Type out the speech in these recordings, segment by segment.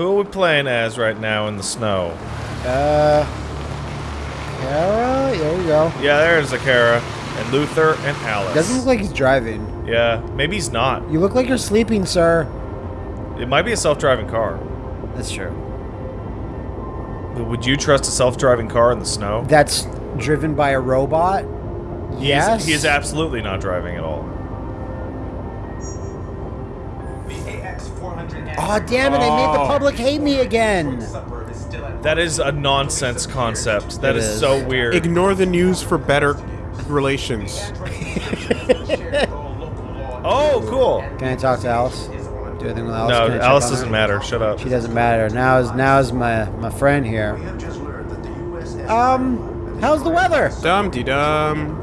Who are we playing as right now in the snow? Uh, Kara? There we go. Yeah, there's Akara and Luther and Alice. Doesn't look like he's driving. Yeah, maybe he's not. You look like you're sleeping, sir. It might be a self-driving car. That's true. But would you trust a self-driving car in the snow? That's driven by a robot? Yes. He is absolutely not driving at all. Oh, damn it, I made the Oh. public hate me again. That is a nonsense concept. That It is, is. so weird. Ignore the news for better relations. oh, cool. Can I talk to Alice? Do anything with Alice? No, Can Alice doesn't her? matter. Shut up. She doesn't matter. Now is now is my my friend here. Um, how's the weather? Dum de dum.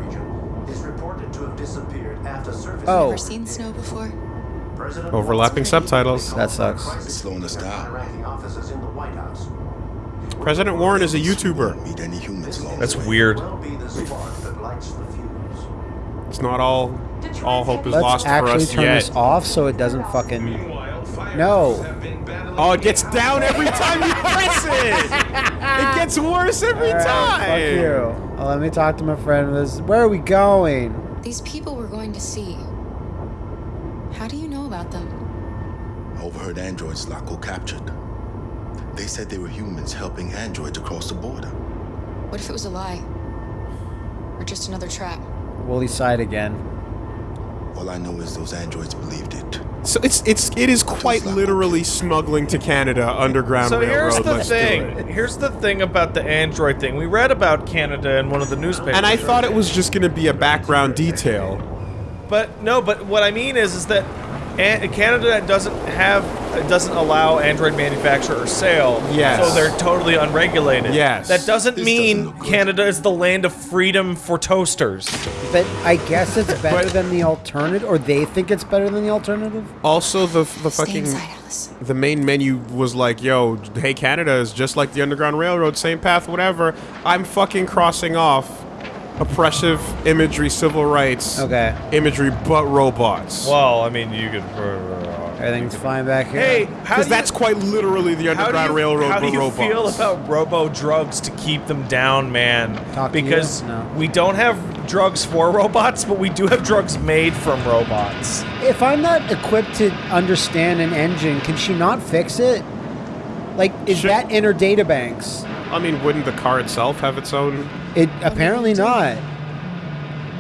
Oh, Never seen snow before. Overlapping subtitles. that sucks. It's slowing us down. President Warren is a YouTuber. Meet any humans along That's weird. It's not all all hope is Let's lost for actually us turn yet. this off so it doesn't fucking. No. Oh, it gets down every time you press it. It gets worse every Alright, time. Fuck you. Well, let me talk to my friend. This. Where are we going? These people we're going to see. About them? I overheard androids Laco captured. They said they were humans helping androids across the border. What if it was a lie? Or just another trap? Woolly side again. All I know is those androids believed it. So it's it's it is quite literally smuggling to Canada underground So railroad. here's the Let's thing. Here's the thing about the Android thing. We read about Canada in one of the newspapers. And I thought it was just going to be a background detail. But no, but what I mean is, is that An- Canada doesn't have, doesn't allow Android manufacture or sale. Yes. So they're totally unregulated. Yes. That doesn't This mean doesn't. Canada is the land of freedom for toasters. But I guess it's better But- than the alternative, or they think it's better than the alternative. Also, the the Stay fucking the main menu was like, "Yo, hey, Canada is just like the Underground Railroad, same path, whatever." I'm fucking crossing off oppressive imagery, civil rights, Okay. imagery, but robots. Well, I mean, you could. Uh, Everything's fine back here. Hey, how Because that's quite literally the how do Underground you, Railroad, how do you robots. feel about robo drugs to keep them down, man? Talk to you? because No. we don't have drugs for robots, but we do have drugs made from robots. If I'm not equipped to understand an engine, can she not fix it? Like, is Should- that in her data banks? I mean, wouldn't the car itself have its own? It apparently not.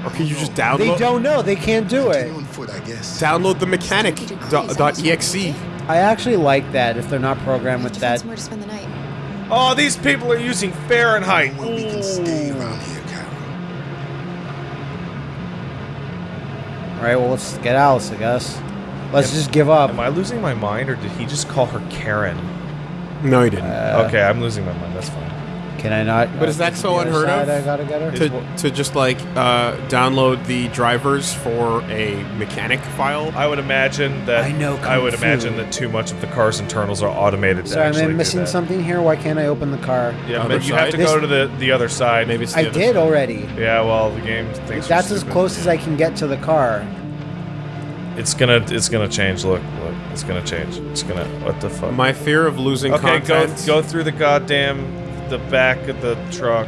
Or can you just download? They don't know. They can't do it. On foot, I guess. download the mechanic dot, uh, dot exe? I actually like that if they're not programmed with that. somewhere to spend the night. Oh, these people are using Fahrenheit. Well, we can stay around here, Carol. All right, well, let's get Alice, I guess. Let's just give up. Am I losing my mind, or did he just call her Karen? No, you didn't. okay, I'm losing my mind. That's fine. Can I not? But is that so the unheard of? I gotta get her. to, to just like uh, download the drivers for a mechanic file. I would imagine that. I know I would Fu. imagine that too much of the car's internals are automated. to Sorry, actually am I missing something here? Why can't I open the car? Yeah, Other but you have to side? go to the the other side. Maybe it's the I other did side. already. Yeah, well, the game thinks That's you're as stupid. close as I can get to the car. It's gonna, it's gonna change. Look, look, it's gonna change. It's gonna. What the fuck? My fear of losing okay, go content. go through the goddamn the back of the truck.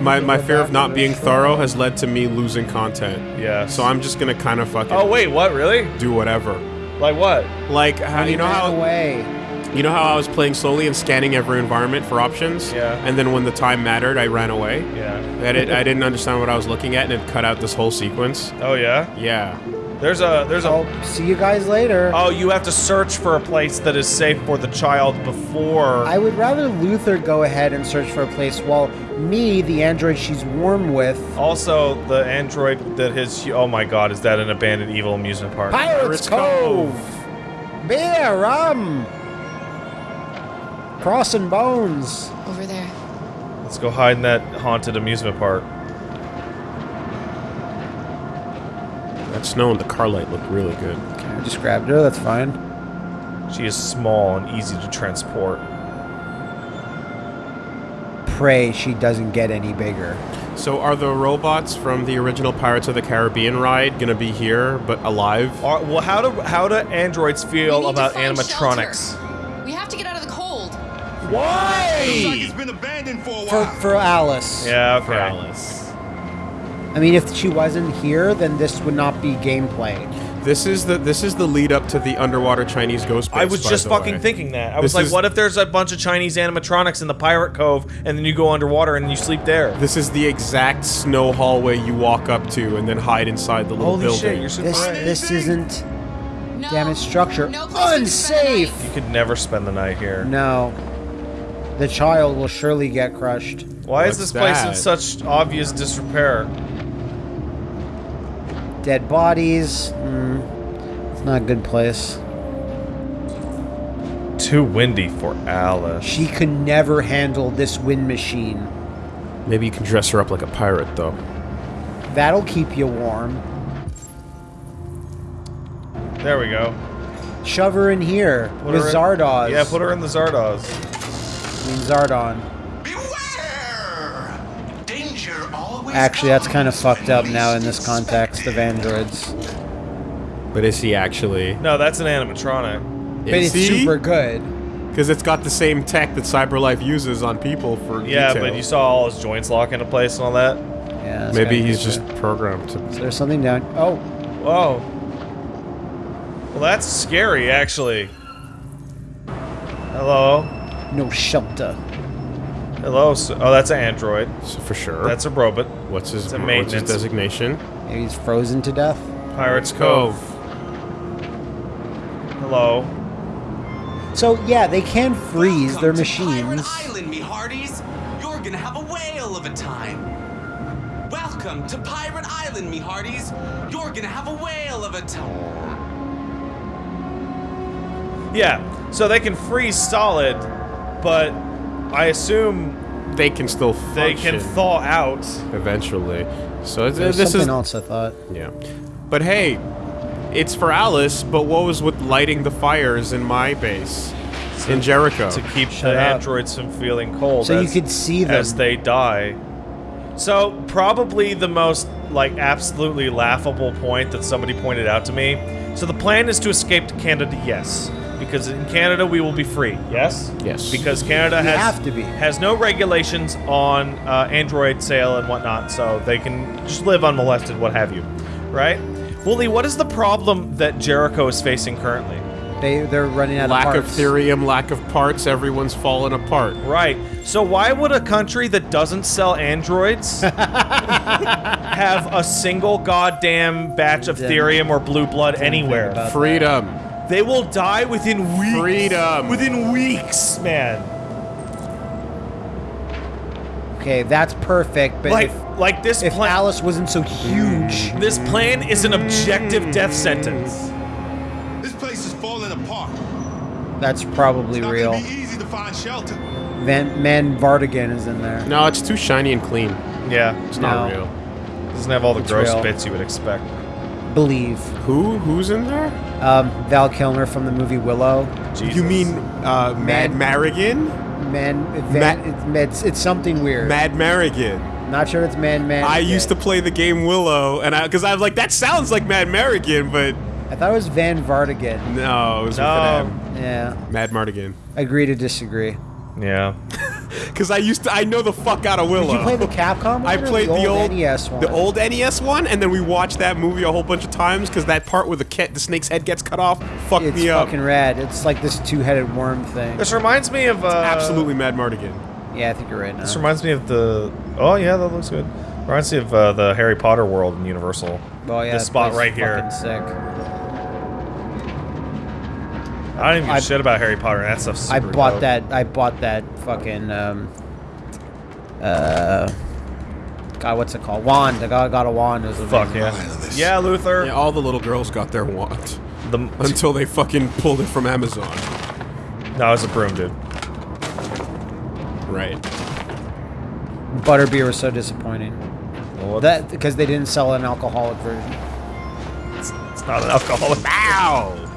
my my fear of not being thorough has led to me losing content. Yeah. So I'm just gonna kind of fucking Oh wait, what? Really? do whatever. Like what? Like how, you know Ran how away. you know how I was playing slowly and scanning every environment for options. Yeah. And then when the time mattered, I ran away. Yeah. I, did, I didn't understand what I was looking at, and it cut out this whole sequence. Oh yeah. Yeah. There's a there's a. I'll see you guys later. Oh, you have to search for a place that is safe for the child before. I would rather Luther go ahead and search for a place while me, the android she's warm with, Also, the android that his oh my god, is that an abandoned evil amusement park? Pirates Pirates Cove. Beer, rum, crossing bones. Over there. Let's go hide in that haunted amusement park. That snow and the car light look really good. Okay, I just grabbed her. That's fine. She is small and easy to transport. Pray she doesn't get any bigger. So are the robots from the original Pirates of the Caribbean ride gonna be here but alive? Are, well, how do how do androids We feel need to about find animatronics? shelter. We have to get out of the Looks like Why? it's been abandoned for a For while. for Alice. Yeah, okay. For Alice. I mean, if she wasn't here, then this would not be gameplay. This is the this is the lead up to the underwater Chinese ghost. I was by just the fucking way. thinking that. I was like, is- what if there's a bunch of Chinese animatronics in the pirate cove, and then you go underwater and you sleep there? This is the exact snow hallway you walk up to and then hide inside the little Holy building. shit, you're super This right. this isn't No, damaged structure. no place to spend the Unsafe. You could never spend the night here. No. The child will surely get crushed. Why is What's this place in such obvious disrepair? Dead bodies. Mm, it's not a good place. Too windy for Alice. She could never handle this wind machine. Maybe you can dress her up like a pirate though. That'll keep you warm. There we go. Shove her in here Put with her in- Zardoz. Yeah, put her in the Zardoz. I mean Zardon. Beware! Always Actually, that's kind of fucked up now in this expected. context of androids. But is he actually? No, that's an animatronic. But it's super good. Because it's got the same tech that CyberLife uses on people for Yeah, detail. but you saw all his joints lock into place and all that. Yeah. Maybe he's creepy. just programmed to. There's something down. Oh, Whoa. Well, that's scary, actually. Hello. no shelter. Hello. s- Oh, that's an android. So for sure. That's a robot. what's his a what's his maintenance. designation? Maybe he's frozen to death. Pirates Cove. Hello. So yeah, they can freeze Welcome their to machines. Pirate Island, me hearties. You're gonna have a whale of a time. Welcome to Pirate Island, me hearties. You're gonna have a whale of a time. Yeah. So they can freeze solid, but I assume They can still they can thaw out. eventually. So it's, There's uh, this is something is else I thought. yeah. But hey, it's for Alice. But what was with lighting the fires in my base in Jericho? to keep Shut the up. androids from feeling cold. So you could see them. as they die. So probably the most like absolutely laughable point that somebody pointed out to me. So the plan is to escape to Canada, yes, because in Canada we will be free, yes, Yes. because Canada We has have to be. has no regulations on uh, Android sale and whatnot, so they can just live unmolested, what have you, right? Wooly, what is the problem that Jericho is facing currently? They they're running out lack of of parts. thirium, lack of parts. Everyone's falling apart. Right. So why would a country that doesn't sell androids have a single goddamn batch of Didn't- thirium or blue blood anywhere? about Freedom. They will die within weeks. Freedom. Within weeks, man. Okay, that's perfect. But Like, if, like this if plan. Alice wasn't so huge, mm. this plan is an objective mm. death sentence. This place is falling apart. that's probably It's not real. gonna be easy to find shelter. Van Man Vardigan is in there. No, it's too shiny and clean. Yeah, It's not No. real. doesn't have all the It's gross real. bits you would expect. Believe. Who? Who's in there? Um, Val Kilmer from the movie Willow. Jesus. You mean uh, Mad Man- Marigan? Man, Van, it's, it's it's something weird. Mad Marigan. Not sure it's Man Man. I used to play the game Willow, and I because I was like, that sounds like Mad Marigan, but I thought it was Van Vardigan. no, it was No. with Yeah, M. Mad Mardigan. agree to disagree. Yeah. Because I used to, I know the fuck out of Willow. Did you play the Capcom one I or played the, old, the NES one? the old NES one, and then we watched that movie a whole bunch of times because that part where the cat, the snake's head gets cut off, fucked It's me up. It's fucking rad. It's like this two-headed worm thing. This reminds me of uh, Absolutely Mad Mardigan. Yeah, I think you're right now. This reminds me of the. Oh yeah, that looks good. Reminds me of uh, the Harry Potter world in Universal. Oh yeah, this spot right here. fucking Sick. I don't even give a I- shit about Harry Potter. That stuff's super I bought dope. that. I bought that fucking um. Uh. God, what's it called? Wand. I got, got a wand. It was Fuck amazing. yeah. Yeah, Luther. Yeah, all the little girls got their wand The, until they fucking pulled it from Amazon. no, it's a broom, dude. Right. Butterbeer was so disappointing. Well, what- That because they didn't sell an alcoholic version. it's not an alcoholic. Ow!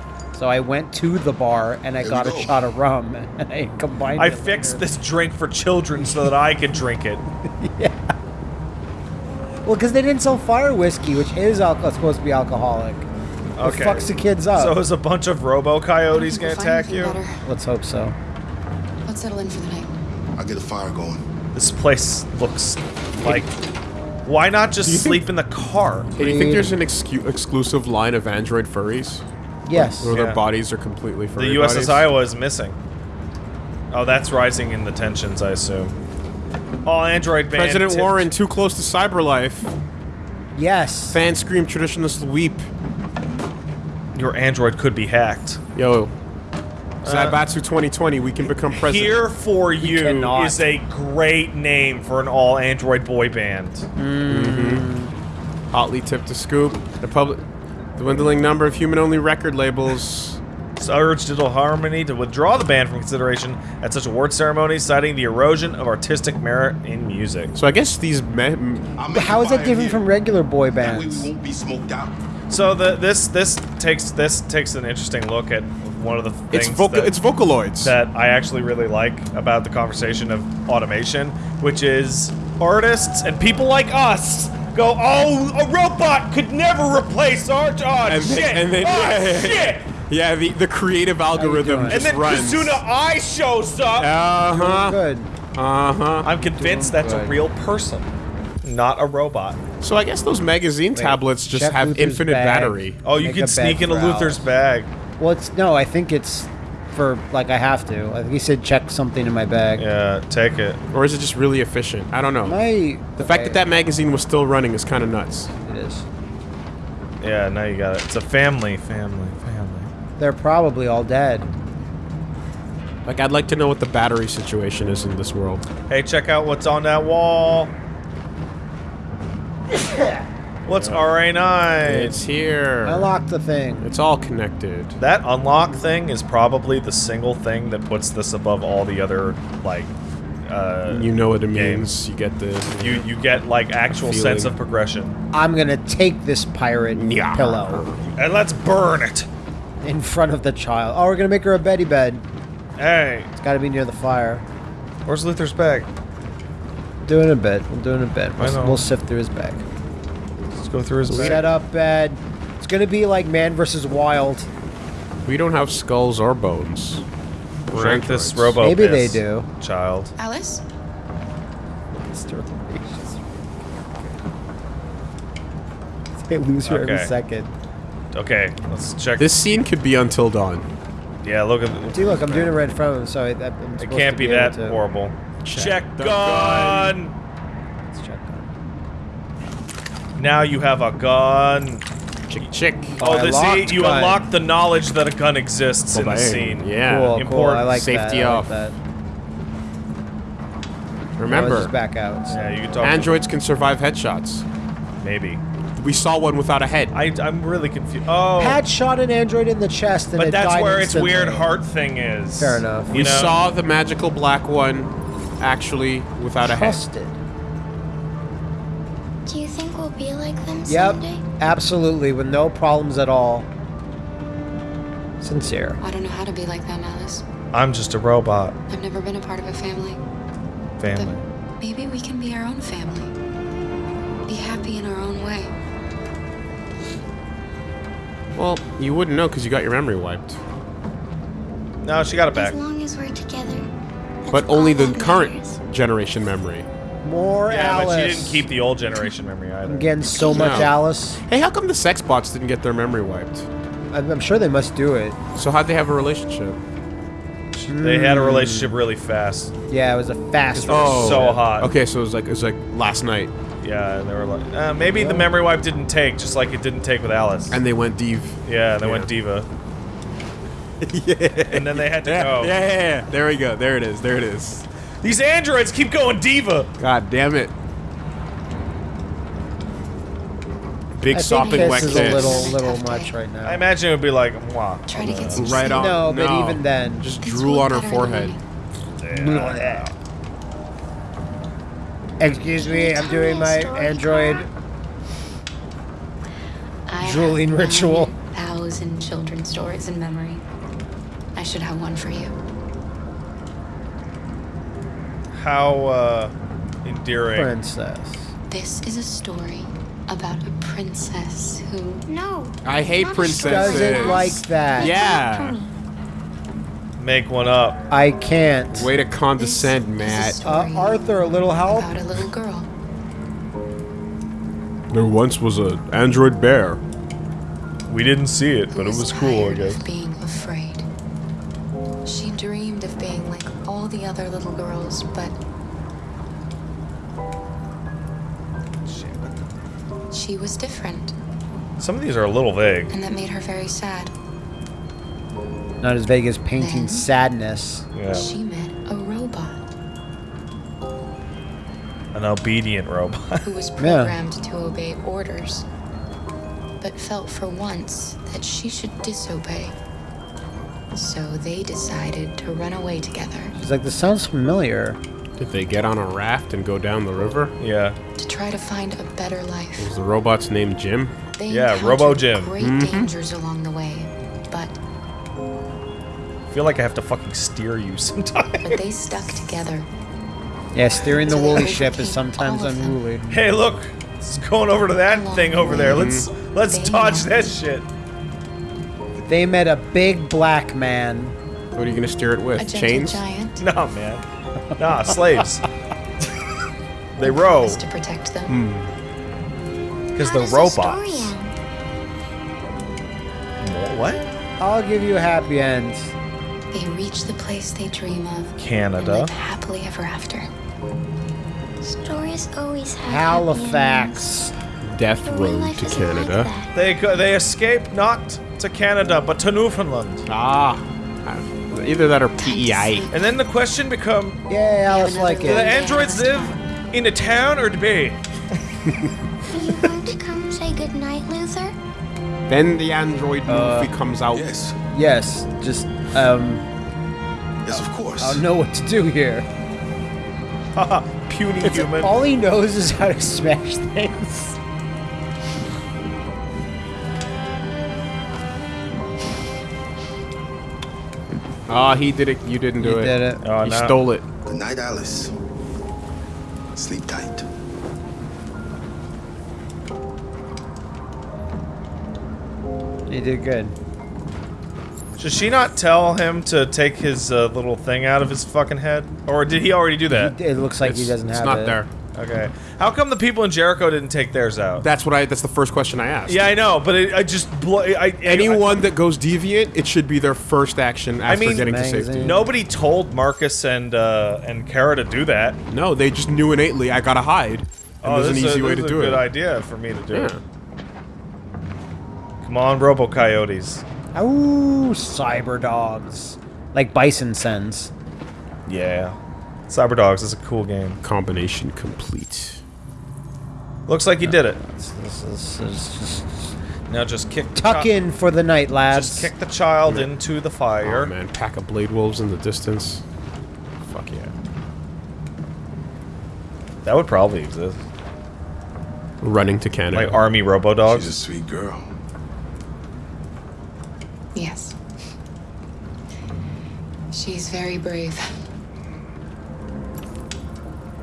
So I went to the bar and I Here got we a shot of rum and I combined I it. fixed this drink for children so that I could drink it. yeah. Well, because they didn't sell fire whiskey, which is al- supposed to be alcoholic. Okay. It fucks the kids up. So is a bunch of robo coyotes gonna If I find attack you? better, Let's hope so. Let's settle in for the night. I'll get a fire going. This place looks like. Why not just Do think- sleep in the car? Do you think there's an excu- exclusive line of android furries? Yes. Where Yeah. their bodies are completely The USS bodies? Iowa is missing. Oh, that's rising in the tensions, I assume. All Android band. President Warren too close to cyber life. Yes. Fans scream, traditionalists weep. Your Android could be hacked. Yo, uh, Zabatsu 2020, we can become president. Here for you cannot. is a great name for an all Android boy band. Mm-hmm. Hotly tipped to scoop. The public, the dwindling number of human-only record labels. urged Digital Harmony to withdraw the band from consideration at such award ceremonies, citing the erosion of artistic merit in music. So I guess these me- m- I'll make How a is that different from regular boy That way bands? we won't be smoked out. So the this this takes this takes an interesting look at one of the things it's vocal, that, it's Vocaloids. that I actually really like about the conversation of automation, which is artists and people like us go, "Oh, a robot could never replace art." Oh and shit! then, and then oh, yeah, yeah, shit! yeah, yeah, the the creative algorithm doing? just And then runs. Kizuna AI shows up. Uh huh. Good. Uh huh. I'm convinced that's a real person, not a robot. So I guess those magazine tablets just check have Luther's infinite bag. battery. Oh, you Make can sneak bed into for Luther's bag. Well, it's no. I think it's for like I have to. I think he said check something in my bag. Yeah, take it. Or is it just really efficient? I don't know. My the fact that that magazine was still running is kind of nuts. it is. Yeah, now you got it. It's a family, family, family. They're probably all dead. Like, I'd like to know what the battery situation is in this world. Hey, check out what's on that wall. What's RA9? It's here. I locked the thing. It's all connected. That unlock thing is probably the single thing that puts this above all the other, like, uh, You know what it Games. means. You get the. you you get like actual Feeling. sense of progression. I'm gonna take this pirate Yeah. pillow And let's burn it. in front of the child. Oh, we're gonna make her a beddy bed. Hey, It's got to be near the fire. where's Luther's bag? Doing a bit. We're doing a bit. I know. We'll, we'll sift through his bag. Let's go through his bag. Set up bed. It's gonna be like Man versus Wild. We don't have skulls or bones. Drink this androids. robo. Maybe they do. Child. Alice? They lose her every Okay. second. Okay, let's check. This scene could be until dawn. Yeah, look at. See, look, I'm doing it right in front of him, so I, I'm It can't to be able that to- horrible. Check Check the gun. Let's check on Now you have a gun. Chick chick. Oh, I this see, locked you gun. unlock the knowledge that a gun exists in the scene. Yeah. Cool, cool. I Important. like Safety that. I off. like that. Remember, just back out. so. Yeah, you can talk. androids can survive headshots. maybe. We saw one without a head. I, I'm really confused. Oh, Pat shot an android in the chest and but it that's died where instantly. its weird heart thing is. Fair enough. You we know? saw the magical black one actually without a head. Be like them Yep, someday? absolutely, with no problems at all. Sincere. I don't know how to be like them, Alice. I'm just a robot. I've never been a part of a family. Family. But maybe we can be our own family. Be happy in our own way. Well, you wouldn't know because you got your memory wiped. No, she got it back. As long as we're together. But only the that current generation memory. More Yeah, Alice. but she didn't keep the old generation memory either. I'm getting so much No. Alice. Hey, how come the sex bots didn't get their memory wiped? I'm, I'm sure they must do it. So how'd they have a relationship? They had a relationship really fast. Yeah, it was a fast. Oh. so hot. Okay, so it was like it was like last night, Yeah, and they were like, uh, maybe the memory wipe didn't take, just like it didn't take with Alice. and they went div. yeah, they Yeah. went diva, yeah. and then they had to Yeah, go. yeah, yeah, yeah. There we go. There it is. There it is. These androids keep going diva. God damn it. Big I think sopping kiss wet is kiss. a little, little much right now. I imagine it would be like, Mwah. Try to get some Right sleep. on. No, but even then- just drool on her better in the forehead. morning. Excuse me, I'm doing my android. I have Drooling ritual. 9,000 children's stories in memory. I should have one for you. How uh, endearing. Princess. This is a story about a princess who. No. I hate princesses. story. Doesn't like that. Yeah. Make one up. I can't. Way to condescend, This is a Matt. Uh, Arthur, a little help? About a little girl. There once was an android bear. We didn't see it, who but it was cool, I tired guess. Other little girls, but she was different, Some of these are a little vague. and that made her very sad. Not as vague as painting Then- sadness. Yeah. She met a robot An obedient robot. who was programmed to obey orders, but felt for once that she should disobey. So they decided to run away together She's like, this sounds familiar. Did they get on a raft and go down the river? yeah. to try to find a better life. Was the robot's name Jim? They Yeah, Robo Jim. Great mm-hmm. dangers along the way, but I feel like I have to fucking steer you sometimes. but they stuck together. Yeah, steering the woolly ship is sometimes all of them. unruly. hey, look. It's going over to that Along thing the over there. Let's let's dodge that shit. They met a big black man. What are you gonna steer it with? gentle Chains? giant Nah, man. Nah, slaves. they row to protect them. because How they're does the story robots. end? What? I'll give you a happy end. They reach the place they dream of and Canada. live happily ever after. Stories always have happy endings. Halifax. Death But real Road life to isn't like Canada. that. They go, they escape not to Canada but to Newfoundland. ah. Either that or PEI. And then the question become: Yeah, I another like Do one. the androids live in a town or the bay? Are you going to come say goodnight, Luther? Then the android Uh, movie comes out. Yes, Yes, just, um, yes, of course. I don't know what to do here. Haha, puny It's, human. all he knows is how to smash things. Ah, he did it. You didn't do You it. did it. Oh, you no. stole it. Good night, Alice. Sleep tight. You did good. Should she not tell him to take his uh, little thing out of his fucking head? Or did he already do that? It looks like he doesn't have it. it's not there. Okay. How come the people in Jericho didn't take theirs out? That's what I. That's the first question I asked. yeah, I know, but it, I just blo- I, I Anyone that goes deviant, it should be their first action after mean- getting to safety. Nobody told Marcus and uh, and Kara to do that. No, they just knew innately I gotta hide. And oh, there's an this is easy a, way this to is do a good idea for me to do it. Yeah. Come on, Robo Coyotes. Ooh, cyber dogs. Like Bison sends. Yeah. Cyber Dogs is a cool game. Combination complete. Looks like you did it. This, this is- this is Now just kick the tuck chi- in for the night, lads. Just kick the child into the fire. Oh fire. man, pack of blade wolves in the distance. Fuck yeah. that would probably exist. Running to Canada. Like army Robo Dogs. She's a sweet girl. Yes. She's very brave.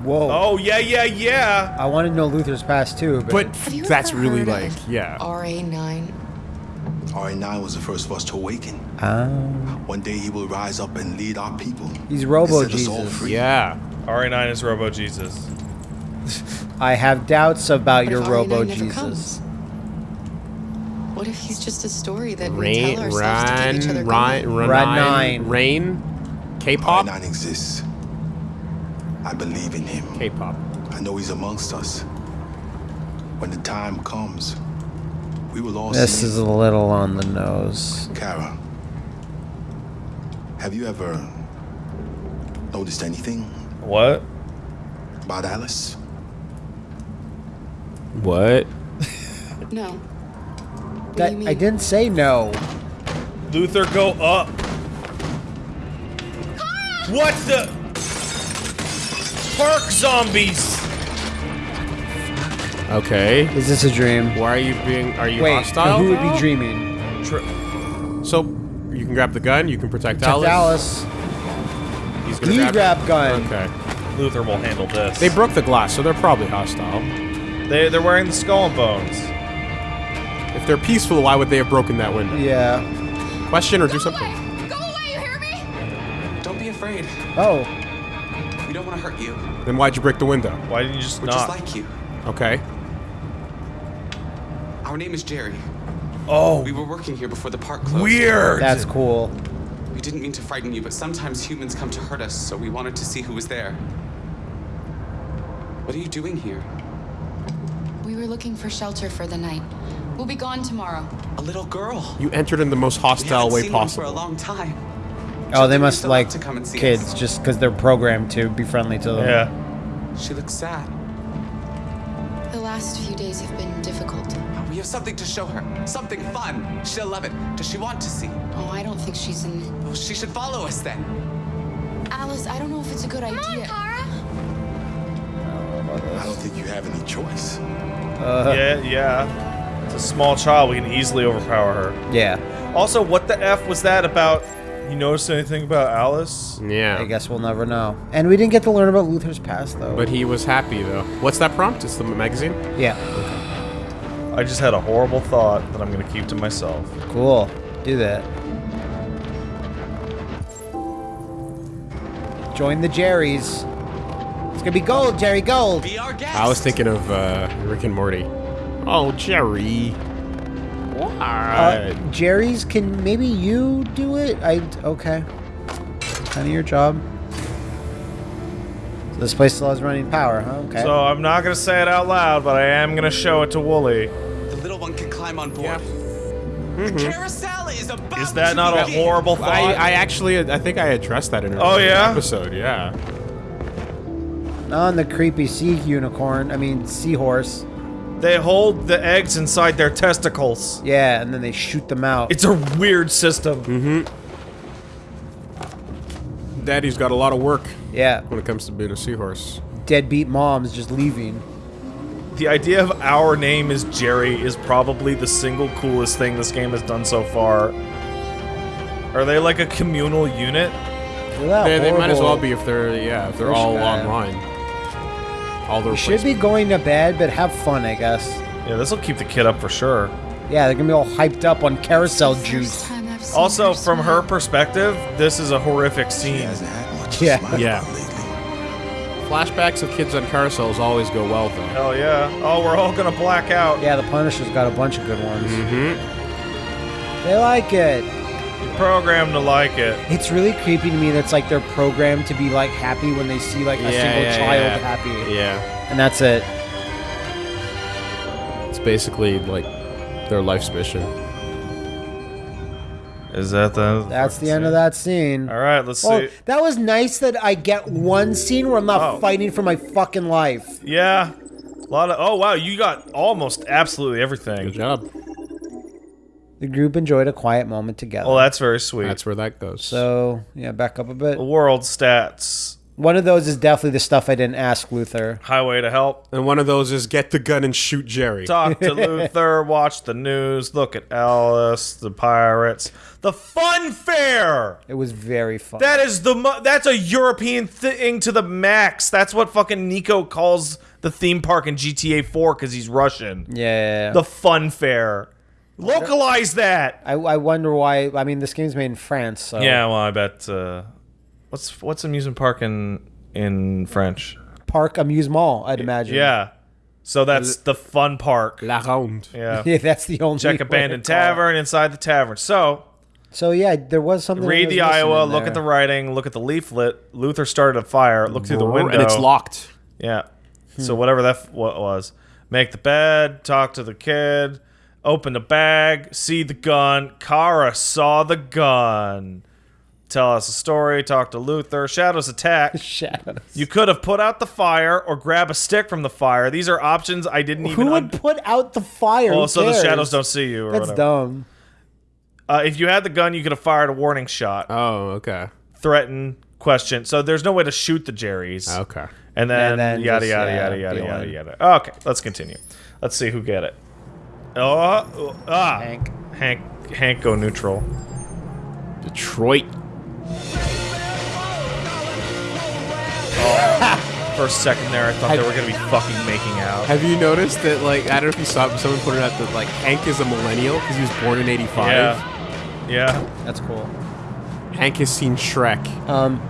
Whoa. Oh yeah, yeah, yeah. I want to know Luther's past too, but, but that's really like, yeah. RA9. RA9 was the first of us to awaken. Ah, One day he will rise up and lead our people. he's Robo and set us all Jesus. Yeah. RA9 is Robo Jesus. I have doubts about What your Robo Jesus. comes? What if he's just a story that we tell ourselves to keep each other Ryan, going? Ryan, Run Ryan. Rain, K-pop, RA9 exists. I believe in him. K-pop. I know he's amongst us. When the time comes, we will all This see is a little on the nose. Kara, have you ever noticed anything What? about Alice? What? No. What That. I didn't say no. Luther, go up. Kara! What the? Park zombies. Okay. Is this a dream? Why are you being? Are you Wait, hostile? who would be dreaming? So you can grab the gun. You can protect, Protect Alice. Alice. He's gonna He grab, grab gun. Okay. Luther will handle this. They broke the glass, so they're probably hostile. They they're wearing the skull and bones. If they're peaceful, why would they have broken that window? Yeah. Question or do something. Away. Go away, you hear me? Don't be afraid. Oh, We don't want to hurt you. Then why'd you break the window? Why didn't you just We're not? just like you. Okay. Our name is Jerry. oh, We were working here before the park closed. weird. that's cool. We didn't mean to frighten you, but sometimes humans come to hurt us, so we wanted to see who was there. What are you doing here? We were looking for shelter for the night. We'll be gone tomorrow. A little girl. You entered in the most We hostile haven't way seen one for a long time. Oh, they must used to love like to come and see kids us. just because they're programmed to be friendly to them. yeah. She looks sad. The last few days have been difficult. We have something to show her. Something fun. She'll love it. Does she want to see? Oh, I don't think she's in. Well, she should follow us then. Alice, I don't know if it's a good Come on, idea. Kara. I don't think you have any choice. Uh, yeah, yeah. It's a small child. We can easily overpower her. Yeah. Also, what the f was that about? You notice anything about Alice? Yeah. I guess we'll never know. And we didn't get to learn about Luther's past though. But he was happy though. What's that prompt? It's the magazine. yeah. I just had a horrible thought that I'm gonna keep to myself. Cool. Do that. Join the Jerrys. It's gonna be gold, Jerry Gold. Be our guest. I was thinking of uh, Rick and Morty. Oh, Jerry. What? Uh, Jerry's, can maybe you do it? I okay. Kind of your job. So this place still has running power, huh? Okay. So I'm not gonna say it out loud, but I am gonna show it to Wooly. The little one can climb on board. The carousel is about Is that to not a horrible thought? I, I actually, I think I addressed that in an Oh, yeah? episode. Yeah. on the creepy sea unicorn. I mean seahorse. They hold the eggs inside their testicles. Yeah, and then they shoot them out. It's a weird system. Mm-hmm. Daddy's got a lot of work yeah, when it comes to being a seahorse. deadbeat moms just leaving. The idea of our name is Jerry is probably the single coolest thing this game has done so far. Are they like a communal unit? Look at that They, they might as well be if they're yeah if they're all online. All the You should be going to bed, but have fun, I guess. Yeah, this will keep the kid up for sure. Yeah, they're gonna be all hyped up on carousel juice. time I've seen Also, her from her perspective, this is a horrific scene. hasn't had much Yeah. Yeah. flashbacks of kids on carousels always go well though. Hell yeah. Oh, we're all gonna black out. Yeah, the Punisher's got a bunch of good ones. Mm-hmm. They like it. You're programmed to like it. It's really creepy to me that's like they're programmed to be like happy when they see like a Yeah, single yeah, child yeah. happy. Yeah, And that's it. it's basically like their life's mission. Is that the? That's the end of that scene. All right, let's Well, see. that was nice that I get one scene where I'm not Oh. fighting for my fucking life. Yeah, a lot of. Oh wow, you got almost absolutely everything. Good job. The group enjoyed a quiet moment together. Well, that's very sweet. That's where that goes. so, yeah, back up a bit. World stats. One of those is definitely the stuff I didn't ask Luther. Highway to help. and one of those is get the gun and shoot Jerry. Talk to Luther. Watch the news. Look at Alice. The pirates. The fun fair. It was very fun. That is the. Mo- that's a European thing to the max. That's what fucking Niko calls the theme park in GTA 4 because he's Russian. yeah. The fun fair. Localize that. I, I wonder why. I mean, this game's made in France, so. Yeah, well, I bet. Uh, what's what's amusement park in in French? Park Amusement, I'd imagine. Yeah. So that's the fun park. La Ronde. Yeah. Yeah, that's the only Check abandoned call it. tavern inside the tavern. So So, yeah, there was something. I read the Iowa, look at the writing, look at the leaflet. Luther started a fire. Look through the window. and it's locked. Yeah. So Hmm. whatever that f- what was. Make the bed, talk to the kid, open the bag, see the gun. Kara saw the gun. Tell us a story, talk to Luther. Shadows attack. Shadows. You could have put out the fire or grab a stick from the fire. These are options I didn't even Who would un- put out the fire? Well, Who so the shadows don't see you or That's whatever. dumb. Uh, if you had the gun, you could have fired a warning shot, Oh, okay. threaten, question. So there's no way to shoot the Jerrys. Okay. And then, And then yada just, yada yeah, yada yada deal yada yada. Okay, let's continue. Let's see who get it. Oh, ah, Hank. Hank, Hank, go neutral. Detroit. For a second there, I thought they were gonna be fucking making out. Have you noticed that, like, I don't know if you saw, but someone put it out that, like, Hank is a millennial because he was born in 85. Yeah, yeah. That's cool. Hank has seen Shrek. Um,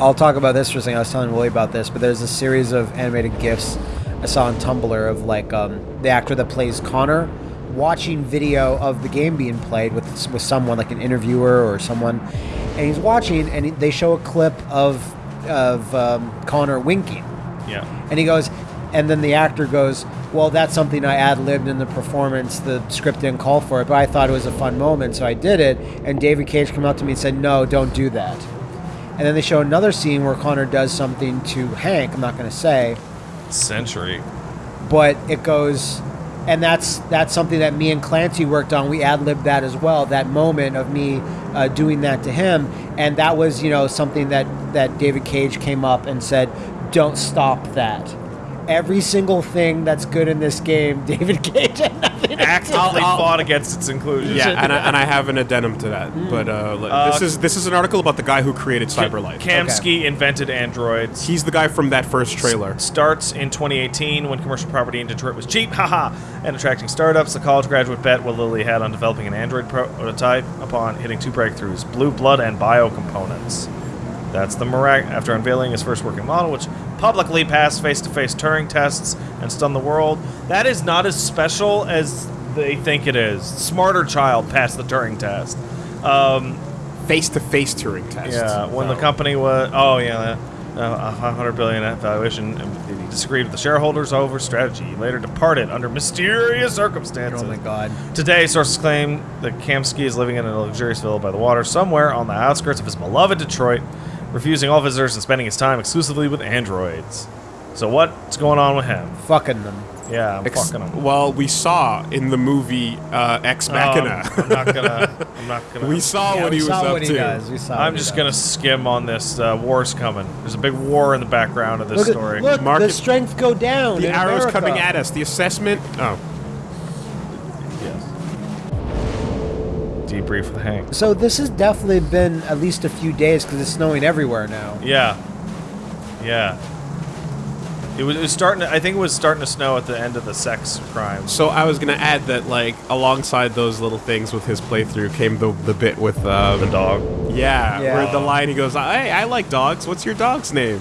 I'll talk about this for a second. I was telling Willie about this, but there's a series of animated gifs I saw on Tumblr of like um, the actor that plays Connor watching video of the game being played with with someone like an interviewer or someone, and he's watching and they show a clip of of um, Connor winking, Yeah. and he goes, and then the actor goes, "Well, that's something I ad libbed in the performance. The script didn't call for it, but I thought it was a fun moment, so I did it." And David Cage came up to me and said, "No, don't do that." And then they show another scene where Connor does something to Hank. I'm not going to say, Century. but it goes, and that's that's something that me and Clancy worked on. We ad libbed that as well. That moment of me uh, doing that to him, and that was you know something that that David Cage came up and said, "Don't stop that." Every single thing that's good in this game, David Cage had nothing to do. Actively fought against its inclusion. Yeah, and I, and I have an addendum to that. But uh, li- this is this is an article about the guy who created CyberLife. Kamski invented androids. He's the guy from that first trailer. Starts in 2018 when commercial property in Detroit was cheap, haha, and attracting startups. The college graduate bet what Lilly had on developing an android prototype upon hitting two breakthroughs blue blood and biocomponents. That's the mirac after unveiling his first working model, which publicly passed face to face Turing tests and stunned the world. That is not as special as they think it is. Smarter Child passed the Turing test. Um, Face to face Turing test. yeah, when the Oh. company was oh yeah, uh, a 500 billion valuation, and he disagreed with the shareholders over strategy. He later departed under mysterious circumstances. Oh my god. Today, sources claim that Kamski is living in a luxurious villa by the water somewhere on the outskirts of his beloved Detroit, refusing all visitors and spending his time exclusively with androids. So what's going on with him? Fucking them. Yeah, I'm Ex- fucking him. well, we saw in the movie uh, Ex Machina. Um, I'm not gonna. I'm not gonna. we saw Yeah, what we he was saw up he to. does. We saw I'm just does. gonna skim on this. Uh, war's coming. There's a big war in the background of this Look, at- story. look Mark the strength go down. The in arrows America. coming at us. The assessment. Oh, Debrief with Hank. So this has definitely been at least a few days because it's snowing everywhere now. Yeah. Yeah. It was, it was starting. To, I think it was starting to snow at the end of the sex crime. so I was gonna add that like alongside those little things with his playthrough came the the bit with uh, The dog. Yeah, Yeah. where the line he goes, "Hey, I like dogs. What's your dog's name?"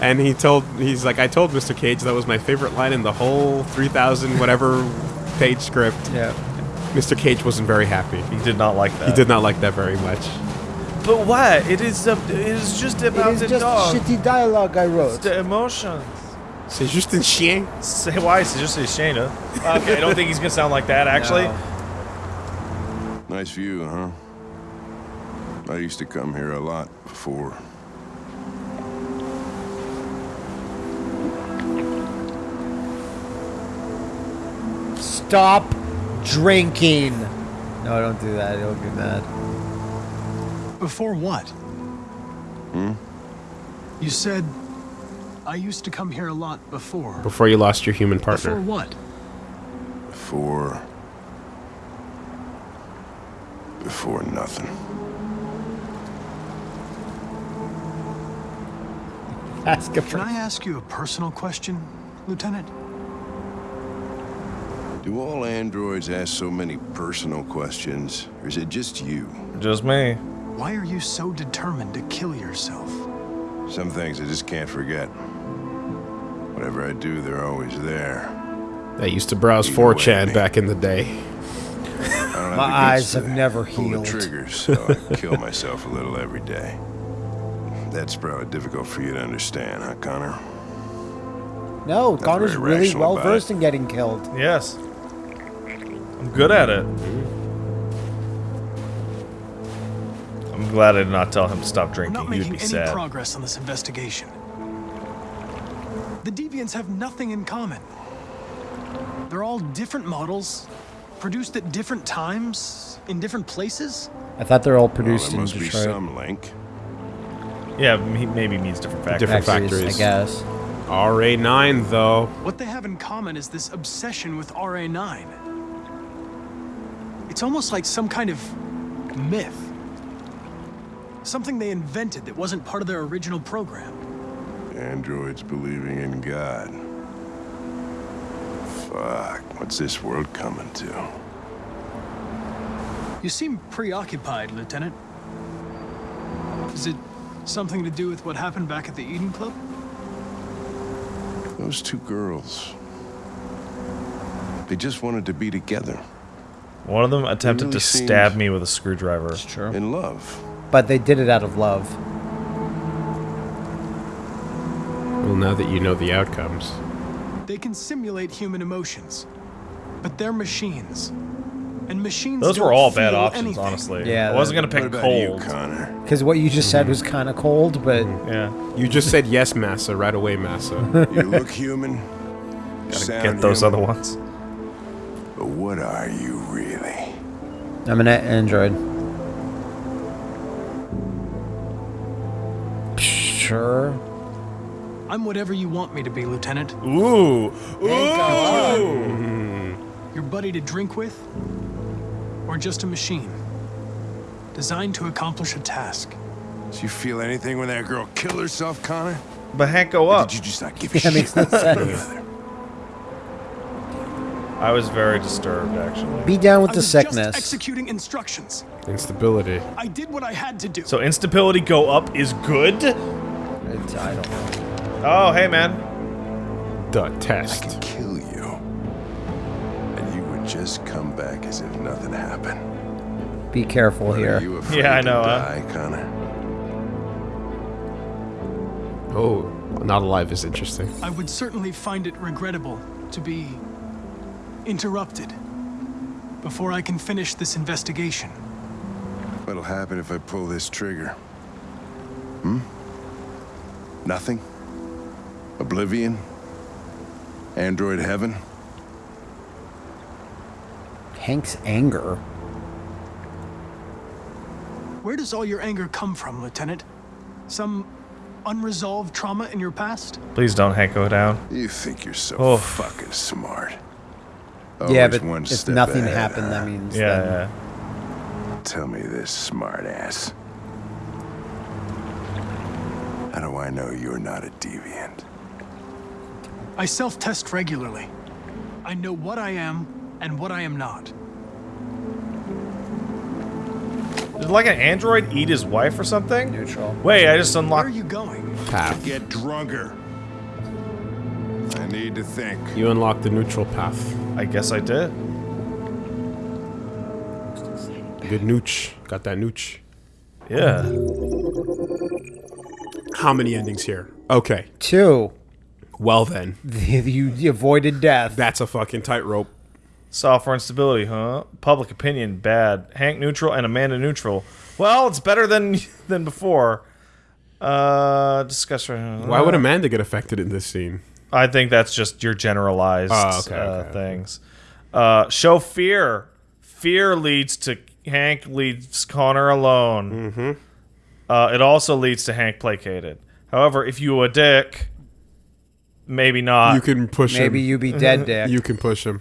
And he told he's like, "I told Mr. Cage that was my favorite line in the whole 3000 whatever page script." Yeah. Mr. Cage wasn't very happy. He did not like that. He did not like that very much. But why? It is. Uh, it is just It about is the just dog. shitty dialogue I It's wrote. the emotions. C'est juste un chien. Say why? It's just a Shayna. Okay, I don't think he's gonna sound like that. Actually, No. Nice view, huh? I used to come here a lot before. Stop drinking. No, don't do that. It'll be mad. Before what? Hmm? You said I used to come here a lot before. Before you lost your human partner. Before what? Before. Before nothing. Ask a Can. I ask you a personal question, Lieutenant? Do all androids ask so many personal questions, or is it just you? just me. Why are you so determined to kill yourself? Some things I just can't forget. Whatever I do, they're always there. I used to browse Either 4chan me. back in the day. I don't have My the eyes have to never pull the healed. triggers, so I kill myself a little every day. That's probably difficult for you to understand, huh, Connor? No, Connor's really well versed in getting killed. Yes. I'm good at it. I'm glad I did not tell him to stop We're drinking. not He would making be any sad. progress on this investigation. The deviants have nothing in common. They're all different models, produced at different times, in different places. I thought they're all Well, produced there in must be some link. Yeah, he maybe means different factors. Different Factories, factories. I guess. RA9 though. What they have in common is this obsession with RA9. It's almost like some kind of myth. Something they invented that wasn't part of their original program. Androids believing in God. Fuck, what's this world coming to? You seem preoccupied, Lieutenant. Is it Something to do with what happened back at the Eden Club? Those two girls. They just wanted to be together. One of them attempted really to stab me with a screwdriver. True. In love. But they did it out of love. Well, now that you know the outcomes. They can simulate human emotions, but they're machines. And machines Those don't were all bad options, anything. honestly. Yeah, I wasn't gonna What pick about you, cold. Connor? Because what you just said mm-hmm. was kind of cold, but mm-hmm. Yeah. You just said yes, Massa, right away, Massa. You look human. Gotta get those human, other ones. But what are you really? I'm an android. Sure. I'm whatever you want me to be, Lieutenant. Ooh. Ooh. Mm-hmm. Your buddy to drink with? Or just a machine? Designed to accomplish a task. Did you feel anything when that girl killed herself, Connor? But Hank, go Or up. did you just not give a Yeah, shit? makes no sense. Other? I was very disturbed, actually. Be down with I the was just sickness. executing instructions. Instability. I did what I had to do. So instability go up is good? It's- I don't know. Oh, hey, man. The test. I test. could kill you. And you would just come back as if nothing happened. Be careful But Are here. you Yeah, I to know, huh? die, Connor? Oh, not alive is interesting. I would certainly find it regrettable to be interrupted before I can finish this investigation. What'll happen if I pull this trigger? Hmm? Nothing? Oblivion? Android heaven? Hank's anger. Where does all your anger come from, Lieutenant? Some unresolved trauma in your past? Please don't, Hank, go down. You think you're so Oh. fucking smart. Yeah, but one if nothing ahead, happened, huh? that means Yeah, then- yeah. Tell me this, smartass. How do I know you're not a deviant? I self test regularly. I know what I am and what I am not. Did like an android eat his wife or something? Neutral. Wait, I just Where are unlocked. you going? Path. Get drunker. I need to think. You unlocked the neutral path. I guess I did. Good nooch. Got that nooch. Yeah. How many endings here? Okay. Two. Well then, you avoided death. that's a fucking tightrope. Software instability, huh? Public opinion, bad. Hank neutral and Amanda neutral. Well, it's better than than before. Uh, discuss. Why would Amanda get affected in this scene? I think that's just your generalized Oh, okay, uh, okay, okay. things. Uh, show fear. Fear leads to Hank leaves Connor alone. Mm-hmm. Uh, it also leads to Hank placated. However, if you a dick, maybe not. You can push Maybe him. you be dead, Dick. You can push him.